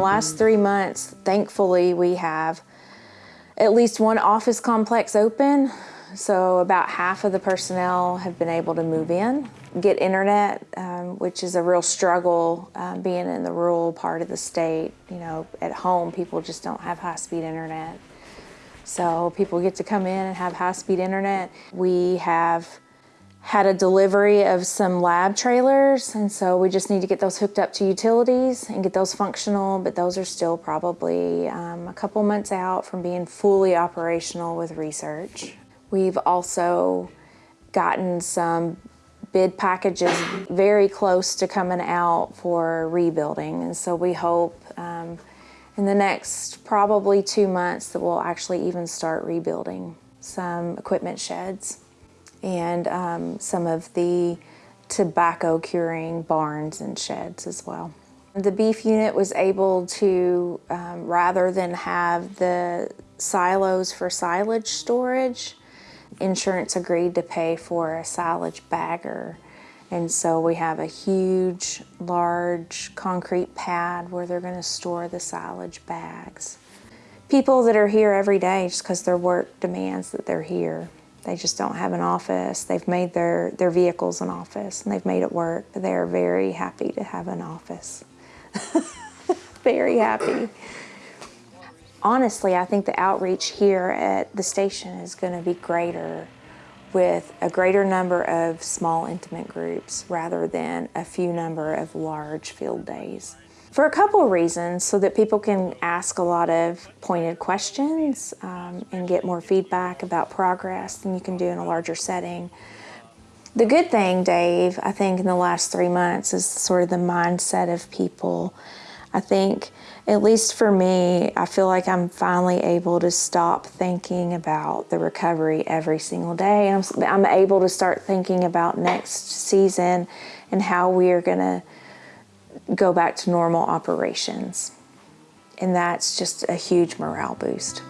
last three months, thankfully, we have at least one office complex open. So about half of the personnel have been able to move in, get internet, um, which is a real struggle um, being in the rural part of the state. You know, at home, people just don't have high-speed internet. So people get to come in and have high-speed internet. We have had a delivery of some lab trailers, and so we just need to get those hooked up to utilities and get those functional, but those are still probably um, a couple months out from being fully operational with research. We've also gotten some bid packages very close to coming out for rebuilding, and so we hope um, in the next probably two months that we'll actually even start rebuilding some equipment sheds and um, some of the tobacco curing barns and sheds as well. The beef unit was able to, um, rather than have the silos for silage storage, insurance agreed to pay for a silage bagger. And so we have a huge, large concrete pad where they're gonna store the silage bags. People that are here every day just because their work demands that they're here. They just don't have an office. They've made their, their vehicles an office and they've made it work. They're very happy to have an office. very happy. Honestly, I think the outreach here at the station is going to be greater with a greater number of small intimate groups rather than a few number of large field days. For a couple of reasons, so that people can ask a lot of pointed questions um, and get more feedback about progress than you can do in a larger setting. The good thing, Dave, I think in the last three months is sort of the mindset of people. I think, at least for me, I feel like I'm finally able to stop thinking about the recovery every single day. I'm, I'm able to start thinking about next season and how we are going to go back to normal operations. And that's just a huge morale boost.